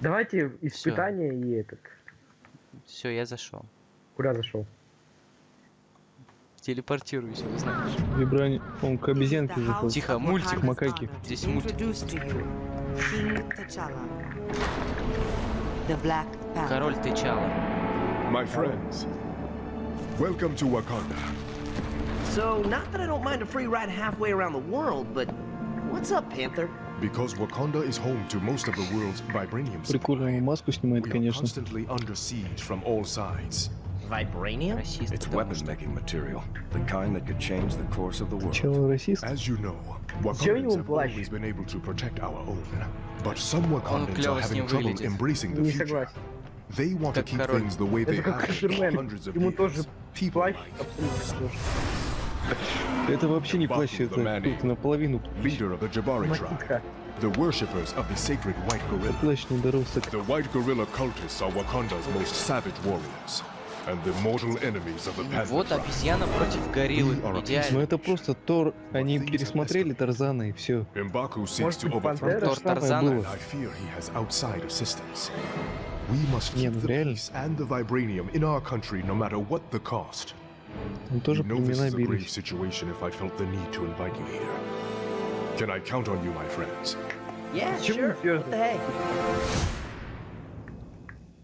Давайте испытание и этот. Все, я зашел. Куда зашел? Телепортируюсь, вы знаешь. Вибрани... Он к обезьянке зашел. Тихо, мультик. Макаки. Здесь мультик. Король Тычала. My friends, welcome to Wakanda. So, not that I don't mind a free ride halfway around the world, but what's up, Panther? Because Wakanda is home to most of the world's vibranium supply, Прикольную маску снимает, we are конечно. constantly under siege from all sides. Vibranium? Расист, It's потому weapon что. making material, the kind that could change the course of the world. Чего расист? As you know, Чего Wakandans ему have плащ? always been able to protect our own. But some Wakandans клёво are с ним having trouble выглядит. embracing the Не future. согласен. They want to Как keep король. things the way they Это как have been for Супермен. hundreds of Ему years. тоже People плащ like абсолютно тоже. Это вообще не Baku плащ, the это man тут наполовину leader of the Jabari tribe, Макитка. The worshippers of the sacred white gorilla. The white gorilla cultists are Wakanda's most savage warriors, and the mortal enemies of the Panther Вот обезьяна против гориллы. A Ну Идеально. это просто Тор, они пересмотрели Тарзана и все. Может быть, Пантера? Тор Тарзана. and I fear he has outside assistance. We must Не, keep ну реально. Он тоже племена is Can I count on you, my friends? Yeah, sure. What the heck?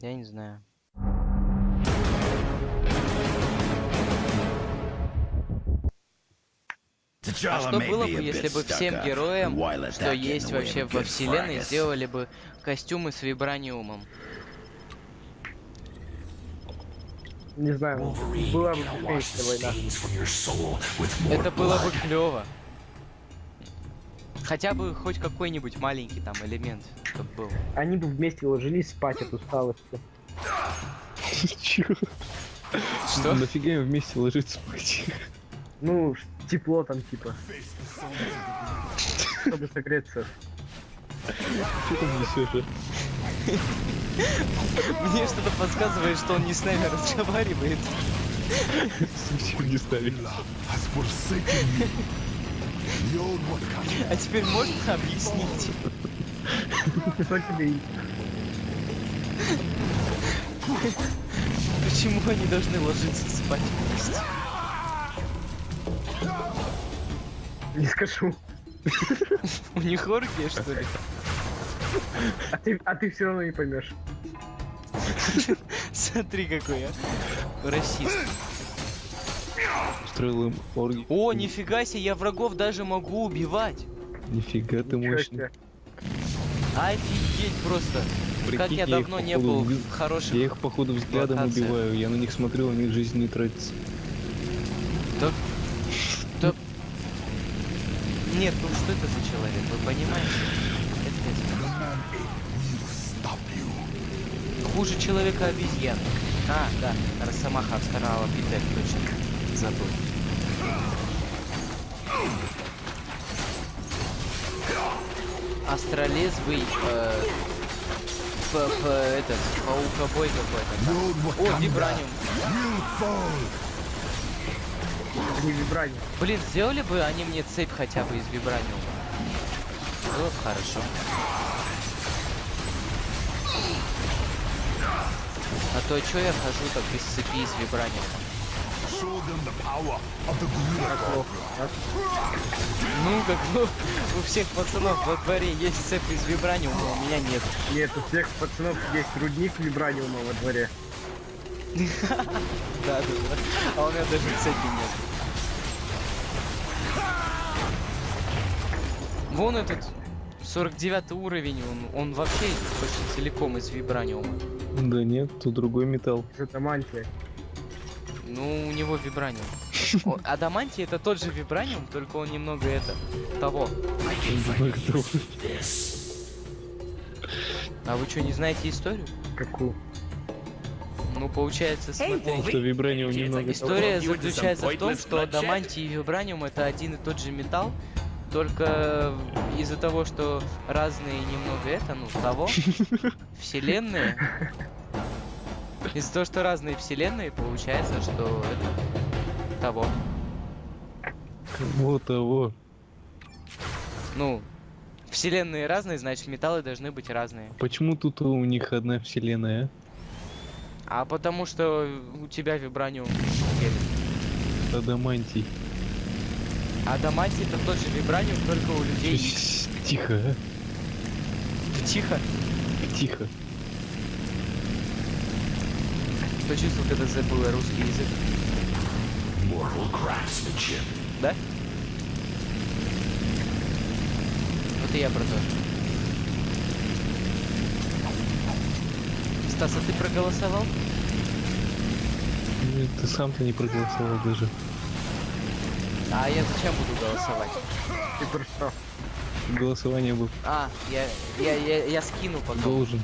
Я не знаю. А что было бы, если бы всем героям, что есть вообще во вселенной, сделали бы костюмы с вибраниумом? Не знаю. Была бы. Это было бы клево. Хотя бы хоть какой-нибудь маленький там элемент, чтобы был. Они бы вместе ложились спать от усталости. Чего? Что? Нафига им вместе ложиться спать? Ну, тепло там типа. Чтобы согреться. Что ты несешь? Мне что-то подсказывает, что он не с нами разговаривает. Зачем не ставить? Has А теперь можно объяснить? Почему они должны ложиться спать вместе? Не скажу. У них оргия, что ли? А ты, а ты все равно не поймешь. Смотри, какой я. Расист. Устроил им оргию. О, нифига себе, я врагов даже могу убивать. Нифига ты Ничего мощный. себе. Офигеть просто. как Прикинь, я их, давно не походу, был в хороших... Я их походу взглядом локациях. убиваю, я на них смотрю, у них жизнь не тратится. Да... Да... Нет, ну что это за человек, вы понимаете? Это хуже человека обезьян. А, да, Росомаха второго Питер, точно. Забыл. Астролезвый, э, п- п- этот, паукобой какой-то. О, вибраниум. Не вибрание. Блин, сделали бы они мне цепь хотя бы из вибраниума. Было бы хорошо. А то чё я хожу так без цепи из вибраниума? Ну, как у, у всех пацанов во дворе есть цепь из вибраниума, у меня нет. Нет, у всех пацанов есть рудник вибраниума во дворе. Да, да, да. А у меня даже цепи нет. Вон этот 49 уровень, он, он вообще почти целиком из вибраниума. Да нет, тут другой металл. Это мантия. Ну, у него вибраниум. Адамантий это тот же вибраниум, только он немного это того. А вы что, не знаете историю? Какую? Ну, получается, смотри. Что вибраниум немного История заключается в том, что адамантий и вибраниум это один и тот же металл, только из-за того, что разные немного это, ну, того, вселенные, из-за того, что разные вселенные, получается, что это того. Вот того. Ну, Вселенные разные, значит металлы должны быть разные. Почему тут у них одна вселенная? А потому что у тебя вибраниум. Адамантий. А Адамантий это тот же вибраниум, только у людей. Тихо, а? Тихо. Тихо. Кто чувствовал, когда забыл русский язык? Да? Вот и я про то. Стас, а ты проголосовал? Нет, ты сам-то не проголосовал даже. А я зачем буду голосовать? Ты что? Голосование был А, я, я, я, я скину потом. должен.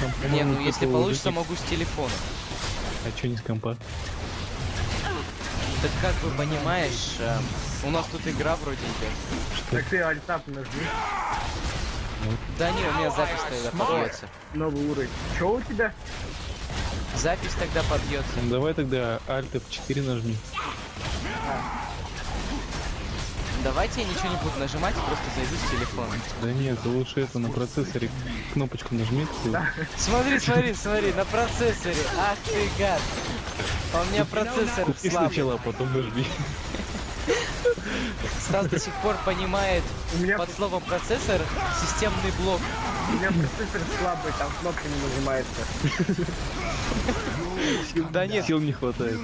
Там, Не, ну если получится, никак- могу с телефона. А чё не с компа? Так как бы понимаешь, э, у нас тут игра вроде идет. Так ты альтап нажми. Да не, у меня запись тогда побьется. Новый уровень. Чё у тебя? Запись тогда побьется. Ну, давай тогда Alt F4 нажми. Давайте я ничего не буду нажимать, просто зайду с телефона. Да нет, лучше это на процессоре кнопочку нажми. ты- Смотри, смотри, смотри, на процессоре. Ах ты гад. А у меня процессор Купи слабый. сначала, а потом нажми. Стас до сих пор понимает меня, под словом процессор системный блок. У меня процессор слабый, там кнопка не нажимается. Да нет, Сил не хватает.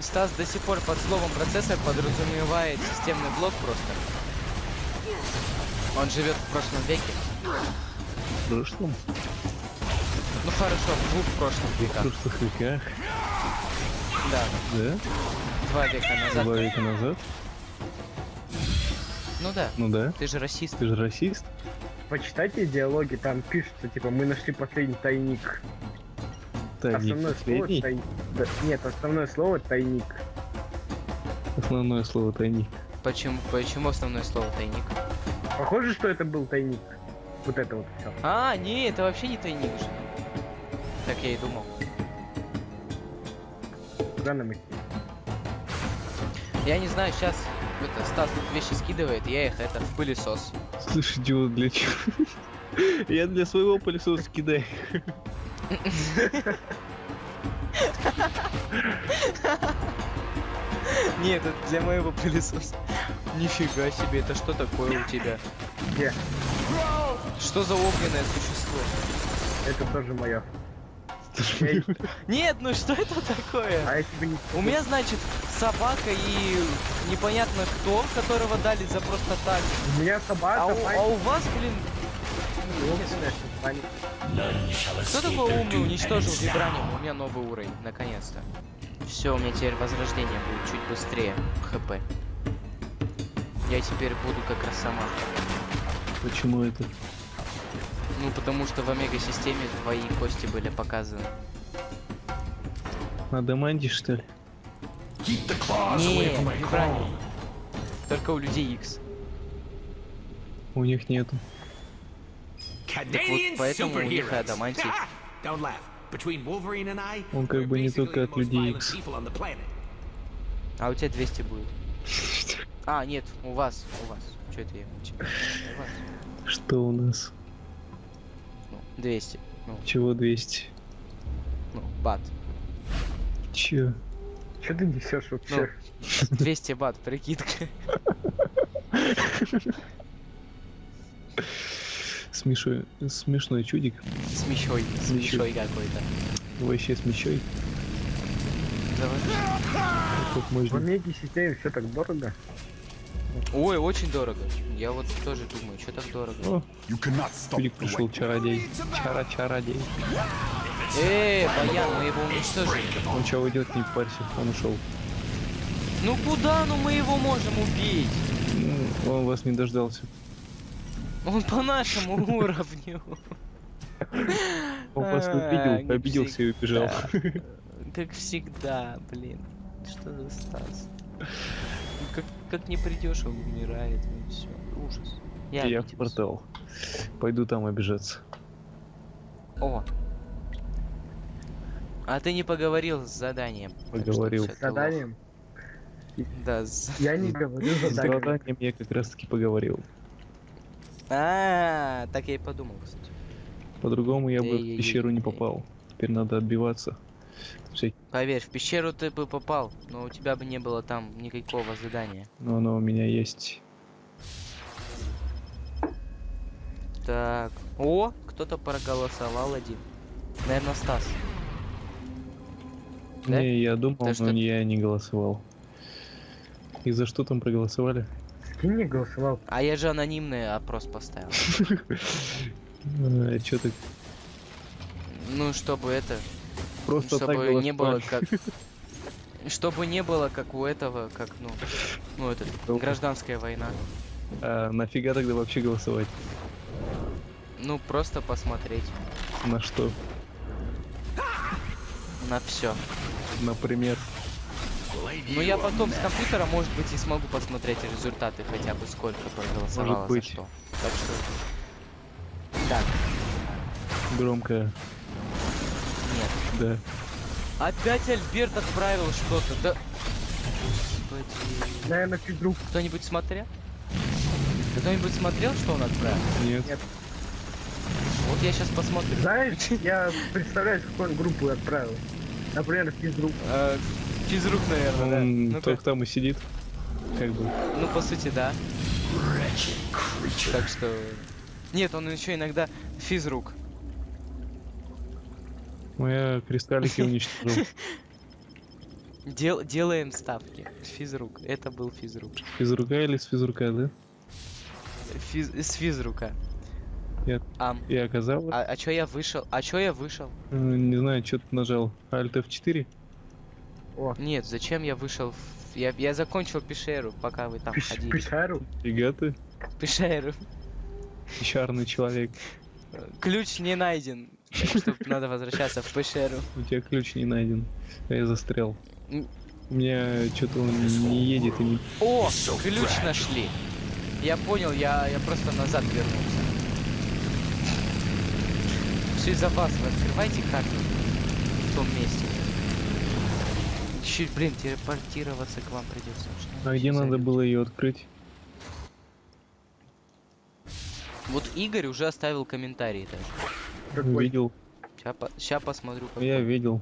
Стас до сих пор под словом процессор подразумевает системный блок просто. Он живет в прошлом веке. В прошлом? Ну хорошо, в двух прошлых В веках. прошлых веках, Да, да? два века назад. Два века назад? Ну да, Ну да. ты же расист. Ты же расист? Почитайте диалоги, там пишется, типа, мы нашли последний тайник. Тайник Основное слово последний. тайник. Да, нет, основное слово тайник. Основное слово тайник. Почему, почему основное слово тайник? Похоже, что это был тайник. Вот это вот все. А, не, это вообще не тайник же. Так я и думал. Куда нам идти? Я не знаю, сейчас это Стас тут вещи скидывает, я их это в пылесос. Слышь, идиот, для чего? Я для своего пылесоса кидаю. Нет, это для моего пылесоса. Нифига себе, это что такое у тебя? Где? Что за огненное существо? Это тоже мое. Нет, ну что это такое? А я тебе не... У меня, значит, собака и непонятно кто, которого дали за просто так. У меня собака, А у, а у вас, блин, кто такой умный уничтожил вибраниум? У меня новый уровень, наконец-то. Все, у меня теперь возрождение будет чуть быстрее. ХП. Я теперь буду как Росомаха. Почему это? Ну, потому что в омега-системе твои кости были показаны. Адамантий, что ли? Не, вибраниум. Только у людей X. У них нету. Так вот, поэтому у них и адамантий. Он как бы не только от людей X. А у тебя 200 будет. А, нет, у вас, у вас. Что это я? У вас. Что у нас? Ну, 200. Ну, Чего 200? ну, бат. Чё? Что ты несешь вообще? 200 бат, прикидка. Смешой, смешной чудик. Смещой, смещой какой-то. Вообще смещой. Давай. В. Омеге системе все так дорого. Ой, очень дорого. Я вот тоже думаю, что так дорого. Чудик пришел, чародей. Чара-чародей. Эй, Баян, мы его уничтожили. Он чего уйдет, не парься, он ушел. Ну куда, ну мы его можем убить? Ну, Он вас не дождался. Он по нашему уровню. Он вас увидел, обиделся и убежал. Как всегда, блин. Что за Стас? Ну, Как, как не придешь, он умирает, и все. Ужас. Я, Я в портал. Пойду там обижаться. О. А ты не поговорил с заданием. Поговорил. С заданием. Да. с- Я не говорю С задание. заданием я как раз таки поговорил. А, так я и подумал, кстати. По-другому я бы в пещеру не попал. Теперь надо отбиваться. Поверь, в пещеру ты бы попал, но у тебя бы не было там никакого задания. Но оно у меня есть. Так. О, кто-то проголосовал один. Наверное, Стас. Да? Не, я думал, но что- я не голосовал. И за что там проголосовали? Скинь не голосовал. А я же анонимный опрос поставил. Что ты Ну, чтобы это, просто так чтобы не было как... Чтобы не было как у этого, как, ну, ну, этот, гражданская война. А нафига тогда вообще голосовать? Ну, просто посмотреть На что? на все. Например, Ну, я потом с компьютера, может быть, и смогу посмотреть результаты хотя бы сколько проголосовало за быть. что. Так что... Так, громко, нет. да. Опять Альберт отправил что-то, да... Господи. Наверное, физрук. Кто-нибудь смотрел? Кто-нибудь смотрел, что он отправил? Нет. Вот я сейчас посмотрю. Знаешь, я представляю, с какой он группу отправил. Например, физрук. Э, Физрук, наверное, да. Он Ну-ка. только там и сидит. Как бы. Ну, по сути, да. Так что... Нет, он еще иногда физрук. Ну, я кристаллики уничтожил. Дел... Делаем ставки. Физрук. Это был физрук. Физрука или с физрука, да? Физ... С физрука. Я- Ам. И оказалось, А, а чё я вышел? А чё я вышел? э, не знаю, что ты нажал. Alt F4? О, Нет, зачем я вышел? в- Я, я закончил пещеру, пока вы там пиш- ходили. пещеру. Фига ты, Пещеру. пещерный человек. Ключ не найден. Надо возвращаться в пещеру. У тебя ключ не найден. А я застрял. У меня что-то он не едет и не... О, ключ нашли. Я понял, я, я просто назад вернулся. Все из-за вас, вы открывайте карту в том месте. Чуть, блин, телепортироваться к вам придется. Что А где надо было ее открыть? Вот Игорь уже оставил комментарий даже. Какой? Видел. Сейчас посмотрю. Ну, Я какой. видел.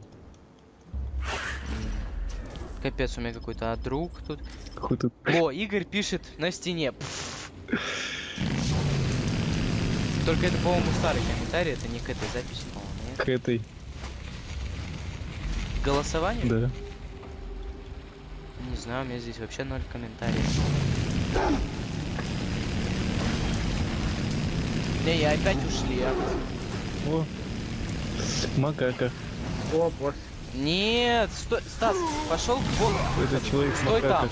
Капец, у меня какой-то а друг тут. Какой-то... О, Игорь пишет на стене. Пф. Только это, по-моему, старый комментарий, это не к этой записи, по-моему? К этой. Голосование? Да. Не знаю, у меня здесь вообще ноль комментариев. Не, я опять ушли. а. О. Макака. О, босс. Нет, стой, Стас, пошел к богу. Это человек с Стой макака. там.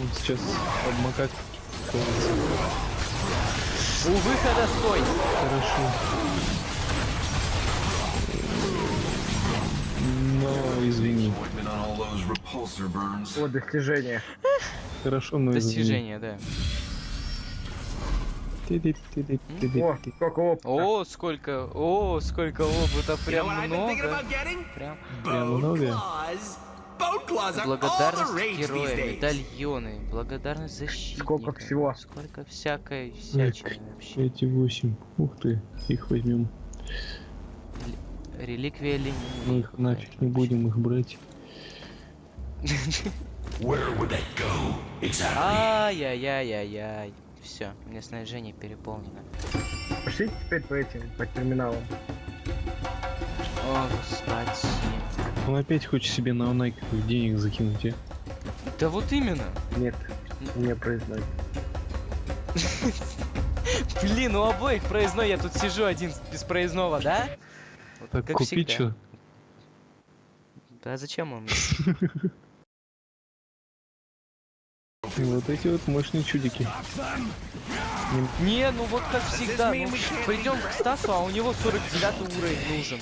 Он сейчас под макак. У выхода стой. Хорошо. Но извини. О, достижение. Хорошо, но извини. Достижение, да. О, сколько опыта. О, сколько, о, сколько опыта, прям много. Прям Прям много? Благодарность rage these героя, days. медальоны, благодарность защитника. Сколько всего? Сколько всякой всячины вообще. Эти восемь. Ух ты, их возьмем. Реликвия Ленина. Мы их нафиг не будем их брать. Ай-яй-яй-яй-яй. Все, у меня снаряжение переполнено. Пошлите теперь по этим, по терминалам. О, господи. Он опять хочет себе на Найк денег закинуть, а? Да вот именно. Нет, не произносит. Блин, у обоих проездной, я тут сижу один без проездного, да? Вот Так как купить всегда. что? Да зачем он? мне? Вот эти вот мощные чудики. Не, ну вот как всегда, ну, придем к Стасу, а у него 49 уровень нужен.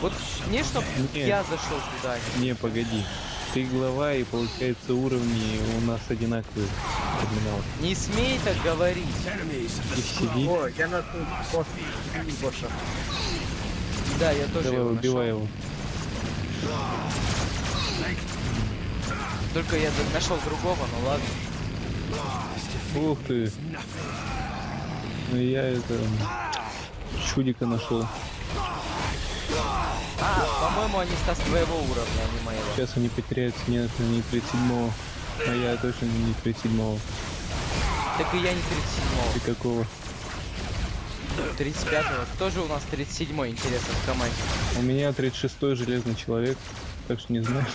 Вот мне, чтоб Не. я зашел туда. Не, погоди. Ты глава, и получается уровни у нас одинаковые. Терминал. Не смей так говорить. И. О, я на босса. Да, я тоже Давай, его убивай нашел. его. Только я нашел другого, ну ладно. Ух ты. Ну я это... Чудика нашел. А, по-моему, они Стас твоего уровня, а не моего. Сейчас они потеряются, нет, не 37 А я точно не 37 Так и я не 37-го. Ты какого? 35-го. Кто же у нас 37-й, интересно, в команде? У меня 36-й железный человек, так что не знаю.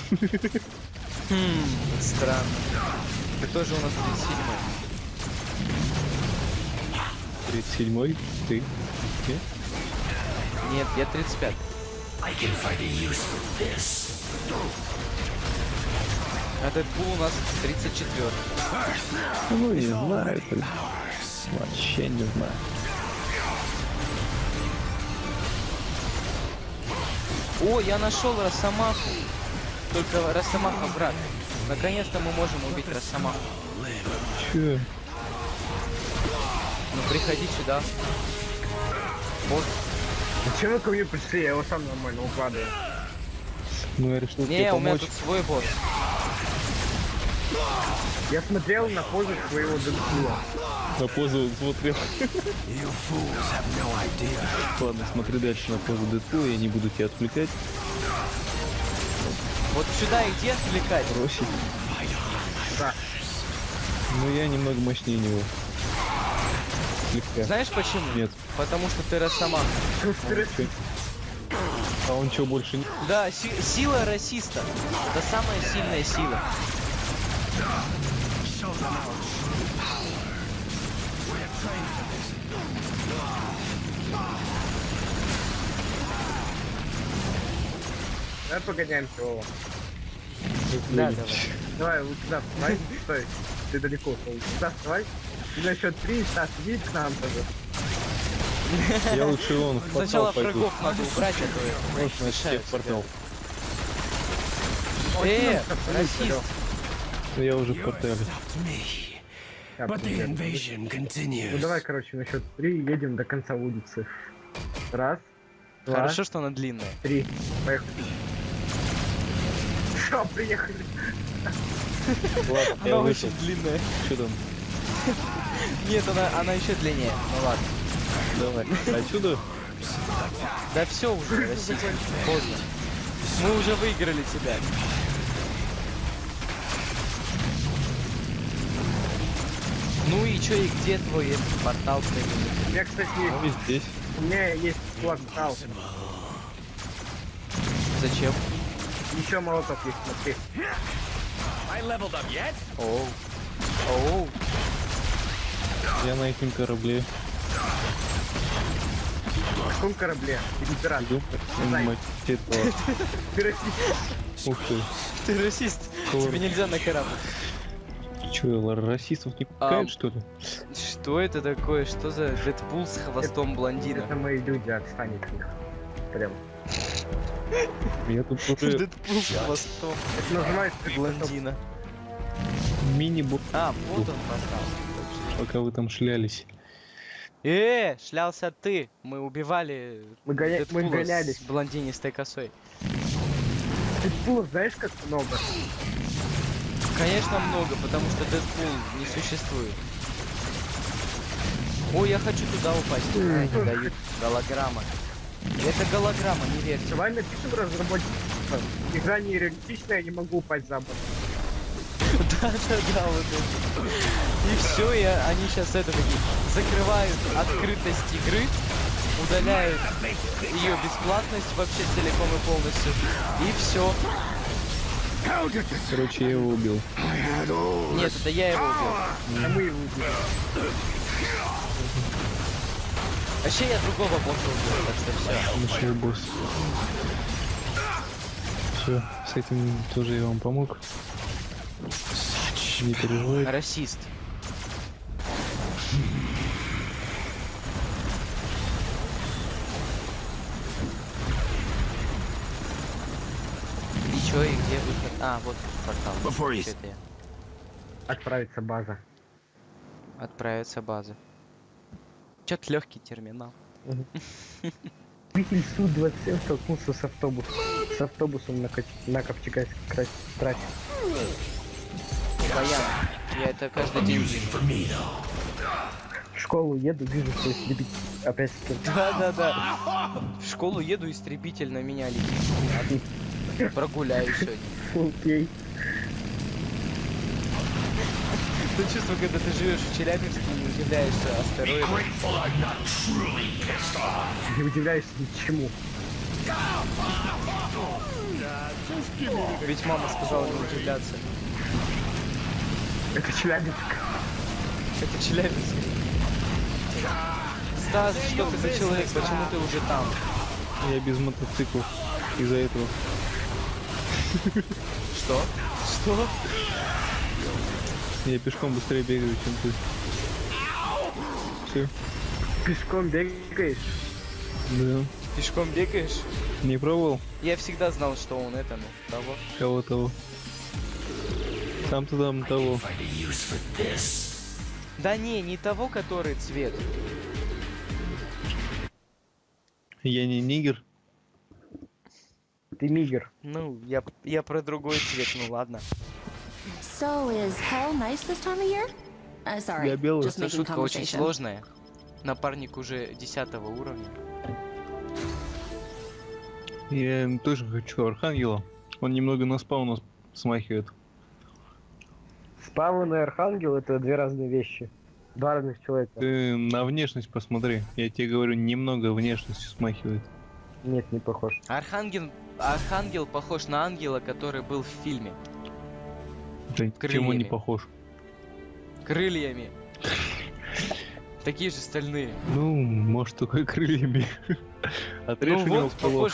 Хм, странно. Кто же у нас 37-й? 37-й? Ты? Нет? Нет, я 35. А Дэдпул у нас 34. Ну, не знаю. это Вообще не знаю. О, я нашел Росомаху. Только Росомаха враг. Наконец-то мы можем убить Росомаху. Че? Ну приходи сюда. Вот. Зачем вы ко мне пришли? Я его сам нормально укладываю. Ну, я решил тебе Не, у меня помочь. тут свой босс. Я смотрел на позу своего Дэдпула. На позу смотрел. Ладно, смотри дальше на позу Дэдпула, я не буду тебя отвлекать. Вот сюда и где отвлекать? Бросить. Да. Ну, я немного мощнее него. Слегка. Знаешь почему? Нет. Потому что ты Росомаха. Чё? А он что, больше не... Да, си- сила расиста. Это самая сильная сила. Давай погоняемся, Вова. Да, давай. Давай, вот сюда вставай. Стой. Ты далеко ушел. Сюда вставай. И на счет три, Стас, иди к нам тоже. Я лучше он в портал Сначала пойду. врагов надо убрать, а то Можно мешают в портал. Э, расист. Ну, Я уже в портале. Ну давай, короче, на счет три едем до конца улицы. Раз, два, Хорошо, что она длинная. три. Поехали. Все, приехали. Ладно, я Она вышел. очень длинная. Что там? Нет, она, она еще длиннее. Ну ладно. Давай. Отсюда? Да все уже, расист. Поздно. Мы уже выиграли тебя. Ну и чё, и где твой этот портал? У меня, кстати, Ну, здесь. у меня есть портал. Зачем? Еще молоток есть, смотри. Оу. Оу. Я на этом корабле В каком корабле? Император. иду. Знай. Мать этого. Ты расист. Ух ты. Ты расист. Тебе нельзя на корабль. Че, расистов не Ам. пускают, что ли? Что это такое? Что за Дэдпул с хвостом блондина? Это мои люди, отстань от них. Прям. Я тут уже Дэдпул с хвостом Это называется блондина. мини-бо... А, вот он поставил. Пока вы там шлялись. Э, шлялся ты. Мы убивали Мы, гоня... мы Дэдпула гонялись. с блондинистой косой. Дэдпулов знаешь как много? Конечно много, потому что Дэдпул не существует. Ой, я хочу туда упасть. А, не дают. Голограмма. Это голограмма, не верьте. Давай напишем разработчикам. Игра не реалистичная, я не могу упасть за борт. Да-да-да, вот это. И все, и они сейчас это такие закрывают открытость игры, удаляют ее бесплатность вообще целиком и полностью. И все. Короче, я его убил. Нет, это я его убил. А мы его убили. Вообще я другого босса убил, так что все. Большой босс. Все, с этим тоже я вам помог. Не переживай. Расист. И чё, и где выход? А, вот портал. Before это я? Отправится база. Отправиться база. Чё-то легкий терминал. Двигатель Су-27 столкнулся с автобусом. С автобусом на, на трассе. Баян. Я это каждый день вижу. В школу еду, вижу, что истребитель опять с кем Да, да, да. В школу еду, истребитель на меня летит. Прогуляю сегодня. Окей. То чувство, когда ты живешь в Челябинске и удивляешься астероидам. Не удивляешься ничему. Ведь мама сказала не удивляться. Это Челябинск. Это Челябинск. Стас, что ты за человек? Почему ты уже там? Я без мотоциклов из-за этого. Что? Что? Я пешком быстрее бегаю, чем ты. Все. Пешком бегаешь? Да. Пешком бегаешь? Не пробовал? Я всегда знал, что он это, ну, того. Кого того? Сам ты там того. Да не, не того, который цвет. Я не нигер. Ты мигер. Ну, я, я про другой цвет, ну ладно. So is hell nice this time of year? Uh, sorry, Я белый. making шутка очень сложная. Напарник уже 10 уровня. Я тоже хочу Архангела. Он немного на спауна смахивает. Спавн и Архангел это две разные вещи. Два разных человека. Ты на внешность посмотри. Я тебе говорю, немного внешностью смахивает. Нет, не похож. Архангел, Архангел похож на ангела, который был в фильме. Да чем он не Крыльями. похож? Крыльями. Такие же стальные. Ну, может, только крыльями. Отрежь ну у него вот, похож.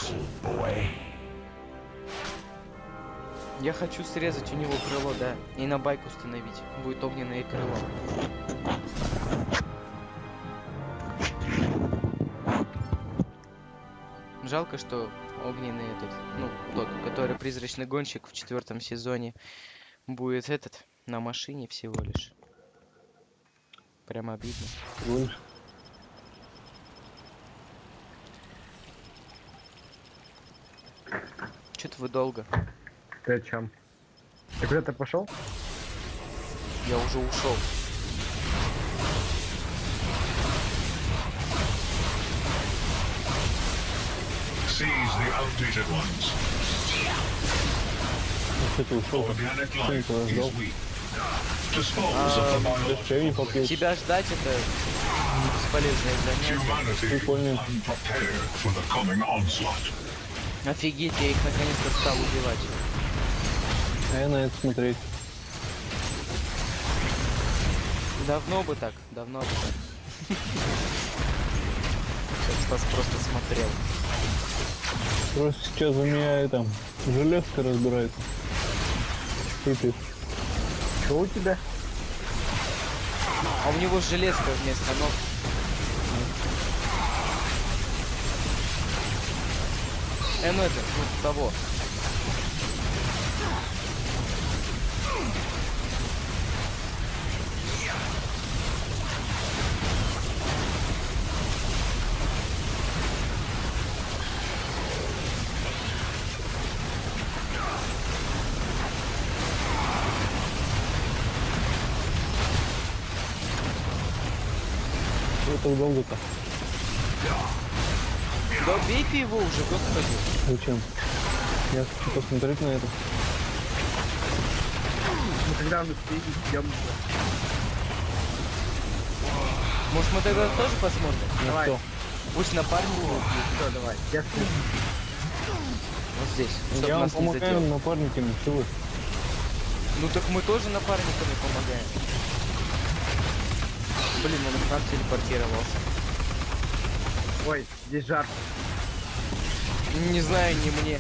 Я хочу срезать у него крыло, да. И на байк установить. Будет огненное крыло. Жалко, что огненный этот, ну, тот, который призрачный гонщик в четвертом сезоне, будет этот, на машине всего лишь. Прям обидно. Гонишь? Что-то вы долго. Ты о чем? Ты куда-то пошел? Я уже ушел. Кстати, ушел. Никого ждал? попьешь. Тебя ждать это бесполезное занятие. Прикольно. Офигеть, я их наконец-то стал убивать. А я на это смотреть. Давно бы так, давно бы так. Сейчас Стас просто смотрел. Просто сейчас у меня там железка разбирается. И ты. Что у тебя? А у него железка вместо ног. Э, ну это, ну того. Так долго-то? Да убейте его уже, господи. Зачем? Я хочу посмотреть на это. Мы когда мы встретились, идем. Может мы тогда тоже посмотрим? На Давай. что? Пусть напарник его убьет. Все, давай. Я слежу. Вот здесь, Я вам помогаю напарниками, вы? Ну так мы тоже напарниками помогаем. Блин, он к нам телепортировался. Ой, здесь жар. Не знаю, не мне.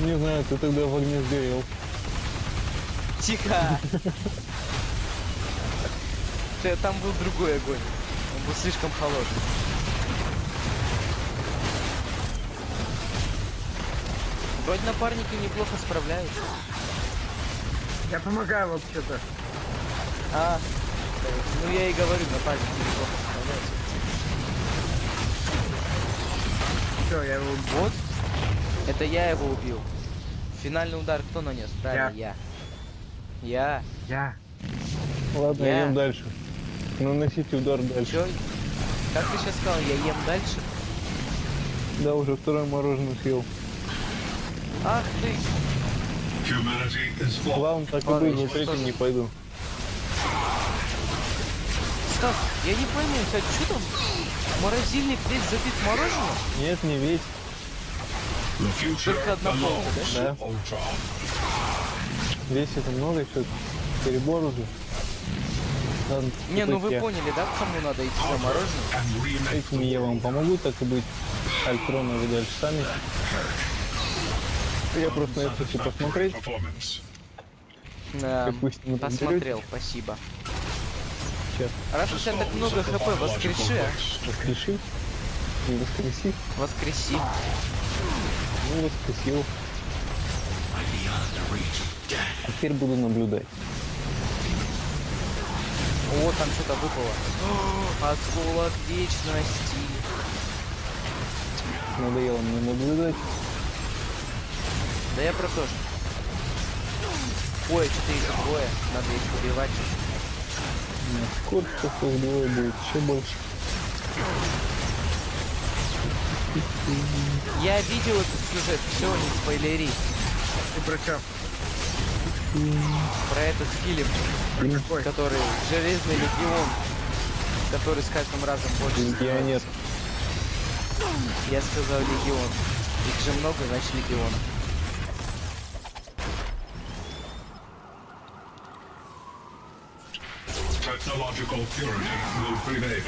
Ну не знаю, ты тогда в огне сгорел. Тихо! Ты- Там был другой огонь. Он был слишком холодный. Вроде напарники неплохо справляются. Я помогаю вообще-то. А, ну я и говорю, напарники неплохо справляются. Все, я его Вот, это я его убил. Финальный удар кто нанес? Правильно, я. Я. Я. Ладно, Я- идем дальше. Наносите удар дальше. Чё? Как ты сейчас сказал, я ем дальше? Да, уже второе мороженое съел. Ах ты! Ладно, так и быть, же? не пойду. Стас, я не пойму, у тебя что там? Морозильник весь забит мороженым? Нет, не весь. Только одна полка, да? Да. Весь это много, еще перебор уже. Ладно, Не, ну вы я. поняли, да, кому надо идти за мороженым? Этим я вам помогу, так и быть. Альтрона вы дальше сами. Я просто на это хочу посмотреть. Да, Допустим, посмотрел, спасибо. Сейчас. Раз у тебя так много хп, воскреши, а? Воскреши. Не воскреси. Воскреси. Ну, воскресил. А теперь буду наблюдать. О, там что-то выпало. Осколок вечности. Надоело мне наблюдать. Да я про то же. Ой, что-то их двое. Надо их убивать. Скоро что их двое будет, еще больше. Я видел этот сюжет, все, не спойлери. Ты про чё? Про этот фильм, Какой? который Железный Легион, который с каждым разом больше Легионер. Я сказал Легион. Их же много, значит Легион. Technological purity will prevail.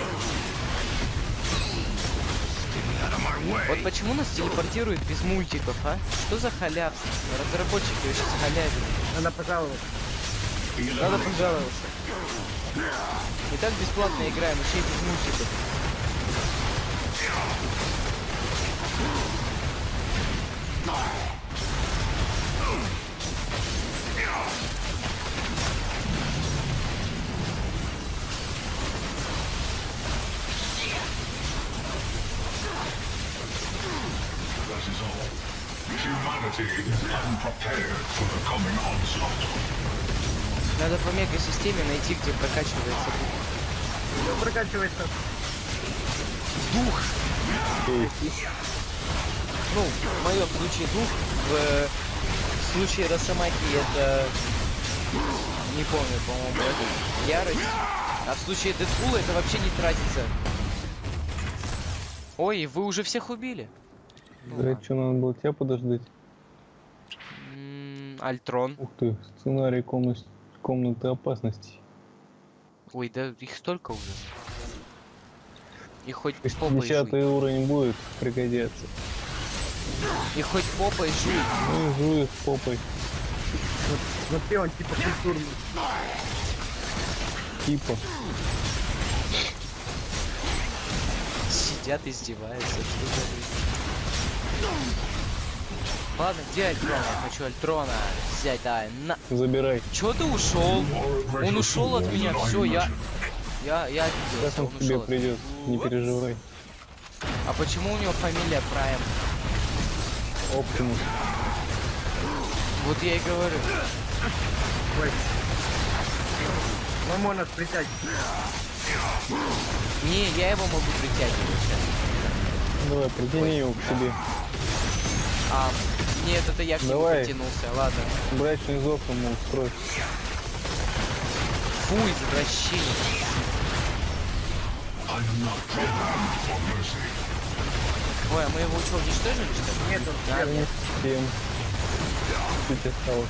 Вот почему нас телепортируют без мультиков, а? Что за халявство? Разработчики вообще халявят. Надо пожаловаться. Надо пожаловаться. И так бесплатно играем, еще и без мультиков. Надо по мега-системе найти, где прокачивается дух. Что прокачивается? Ну, в моем случае дух, в э, случае Росомахи это... Не помню, по-моему, это ярость. А в случае Дэдпула это вообще не тратится. Ой, вы уже всех убили. Ну Да, ладно. что надо было тебя подождать? Альтрон. Ух ты, сценарий комнат... комнаты опасности. Ой, да их столько уже. И хоть попой жуй. Десятый уровень будет пригодятся. И хоть попой жуй. Ну и жуй их попой. Смотри, он типа культурный. Типа. Сидят, издеваются. Что за? Ладно, где Альтрон? Я хочу Альтрона взять, да. На... Забирай. Чё ты ушел? Он ушел от меня, все, я. Я, я Сейчас обиделся, он он к тебе придет. Не переживай. А почему у него фамилия Прайм? Оптимус. Вот я и говорю. Ой. Ну, можно притягивать. Не, я его могу притягивать сейчас. Давай, притяни его к себе. А, нет, это я к нему Давай. притянулся, ладно. Брачный зов ему устрой. Фу, извращение. Ой, а мы его что, уничтожили, что ли? Нет, он Да, нет. Всем. Чуть осталось.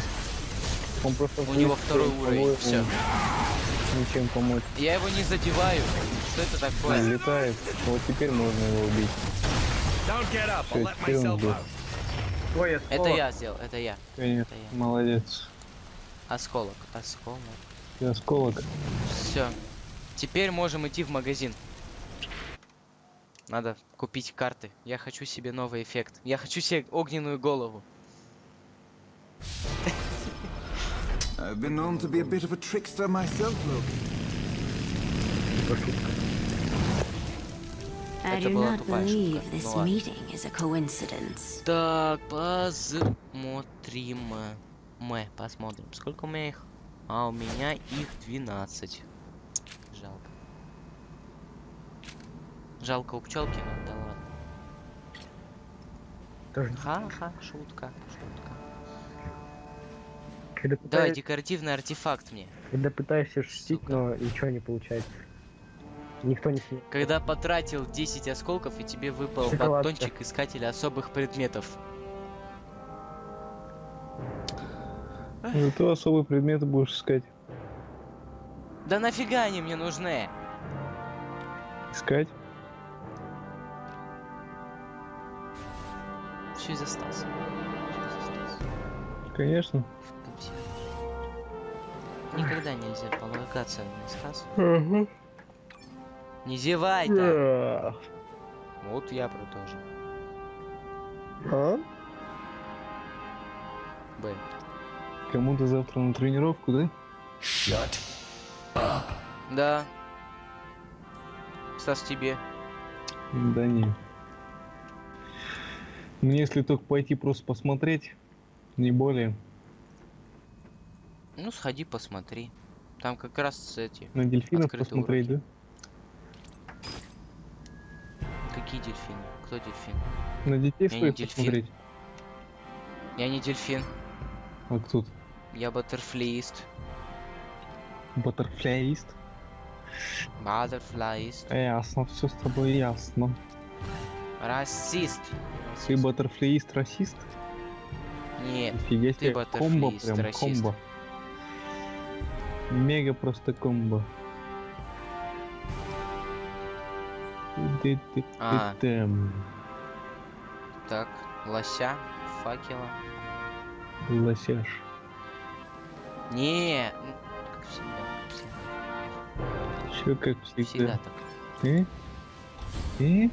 Он просто У него второй уровень, все. Ничем помочь. Я его не задеваю. Что это такое? Он летает. Вот теперь можно его убить. Don't get up. Всё, I'll let теперь он myself out. Твой Это осколок. я сделал, это я. Нет, Это я. молодец. Осколок, осколок. Ты осколок. Все. Теперь можем идти в магазин. Надо купить карты. Я хочу себе новый эффект. Я хочу себе огненную голову. I've been known to be a bit of a trickster myself, Loki. I Это do была not тупая believe шутка. this Ну ладно. meeting is a coincidence. Так, посмотрим. Мы посмотрим. Сколько у меня их? А, у меня их 12. Жалко. Жалко у пчелки, но да ладно. Тоже, Ха-ха, шутка, шутка. когда, Давай, пытаюсь, декоративный артефакт мне. когда пытаешься шутить, Сука. но ничего не получается. Никто не смеет. Когда потратил 10 осколков и тебе выпал Шоколадка. батончик искателя особых предметов. Зато особые предметы будешь искать. Да нафига они мне нужны? Искать? Все из-за Стаса. Всё из-за Стаса. Конечно. Никогда нельзя полагаться на Стаса. Не зевай. Да. Вот я про то же. А? Б. Кому-то завтра на тренировку, да? Да. Стас, тебе. Да не. Мне если только пойти просто посмотреть, не более. Ну, сходи, посмотри. Там как раз эти... На дельфинов посмотреть, уроки. да? Какие дельфины? Кто дельфин? На детей Я стоит дельфин. посмотреть. Я не дельфин. А кто тут? Я баттерфлиист. Баттерфляист? Баттерфлиист. Ясно, все с тобой ясно. Расист. Ты баттерфляист расист? Нет. Нифига ты себе, комбо баттерфляист, прям, расист. комбо. Мега просто комбо. А. Так, лося, факела. Лосяш. Не, как всегда. Все как Всегда всегда. так. Э? Э?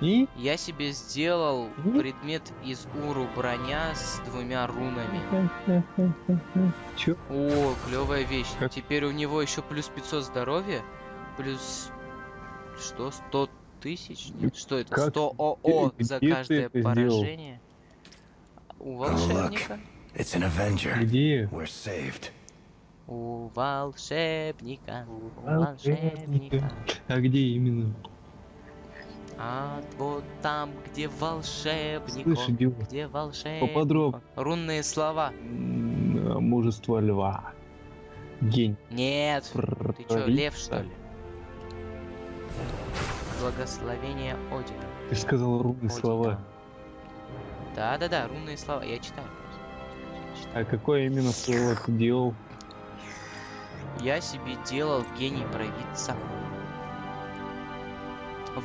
И? Я себе сделал Мгм. предмет из уру броня с двумя рунами. Чё? О, клевая вещь. Как? Теперь у него еще плюс 500 здоровья, плюс что, 100 тысяч? Нет, что это? Как? 100 ОО за каждое сделал? поражение. У волшебника. It's an Avenger. Где? We're saved. У волшебника. У Волшебника. А где именно? А вот там, где волшебник, Слышь, он, идиот, где волшебник. поподробнее. Рунные слова. М, Мужество льва. День. Нет. Ты чё, лев что ли? Благословение Одина. Ты ж сказал руны Одина. слова. Да-да-да, рунные слова. Я читаю. А какое именно слово ты делал? Я себе делал гений провидца.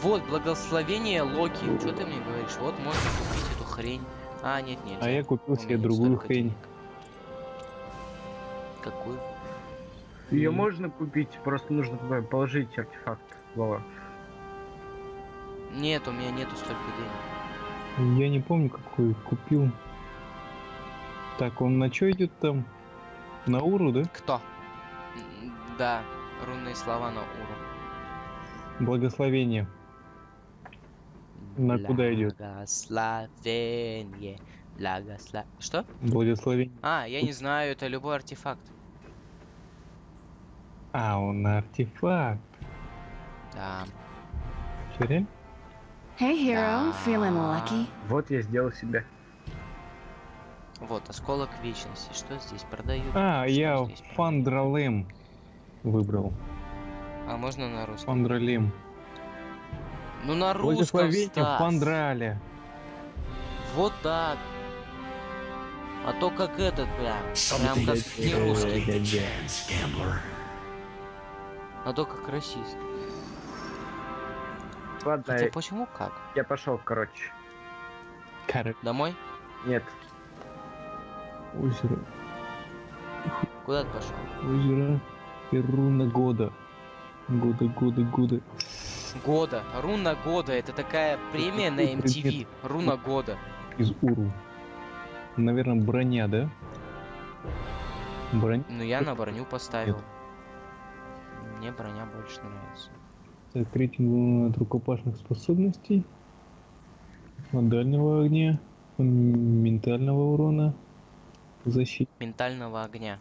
Вот, благословение Локи. Что ты мне говоришь? Вот можно купить эту хрень. А, нет, нельзя. А я купил себе другую хрень. денег. Какую? Ее И- можно купить, просто нужно положить артефакт. Вова. Нет, у меня нету столько денег. Я не помню, какой купил. Так, он на что идет там? На уру, да? Кто? Да, рунные слова на уру. Благословение. На куда идет? Благословение. Благослов... Что? Благословение. А, я не знаю, это любой артефакт. А, он артефакт. Да. Реально? Hey, hero, feeling lucky? Вот я сделал себе. Вот, осколок вечности. Что здесь продают? А, Что я? Фандралем выбрал. А можно на русском? Фандралем. Ну на русском, Благословение Стас. Фандраля. Вот так. А то как этот прям. Прям как не русский. А то как расист. Ладно, Хотя почему как? я пошел, короче. Короче, Домой? Нет. озеро. Куда ты пошел? Озеро. И руна года. Года, года, года. Года. Руна года. Это такая премия на MTV. Руна года. Из Уру. Наверное, броня, да? Броня. Ну я на броню поставил. Мне броня больше нравится. Так, рейтинг от рукопашных способностей. От дальнего огня. Ментального урона. Защиты Ментального огня.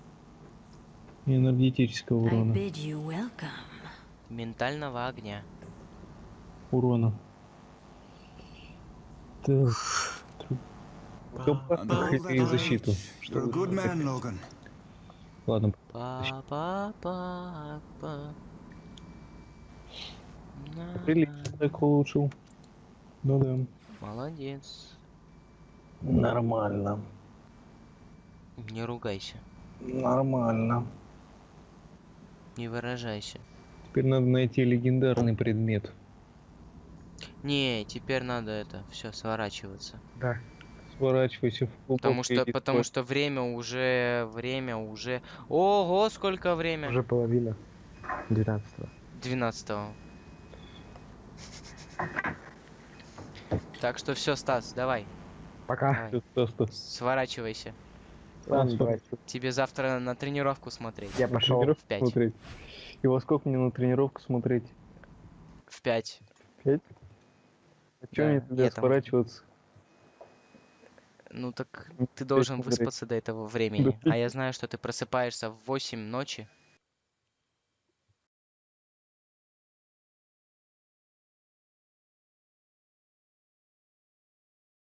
и энергетического урона. Ментального огня. Урона. Так. Рукопашных и защиту. knowledge. You're a good man, Logan. На- прилично так улучшил. Ну да. Молодец. Нормально. Не ругайся. Нормально. Не выражайся. Теперь надо найти легендарный предмет. Не, теперь надо это все сворачиваться. Да. Сворачивайся в Потому глубокое что, потому твой- что время уже, время уже. Ого, сколько время? Уже половина. 12 12 Так что все, Стас, давай, Пока. давай, Всё, просто сворачивайся. Ладно, давай. Тебе завтра на тренировку смотреть. Я пошел. в пять. смотреть. И во сколько мне на тренировку смотреть? В 5. Пять? А чё Да, мне тогда сворачиваться? Ну так Ну, ты должен выспаться до этого времени. А я знаю, что ты просыпаешься в 8 ночи.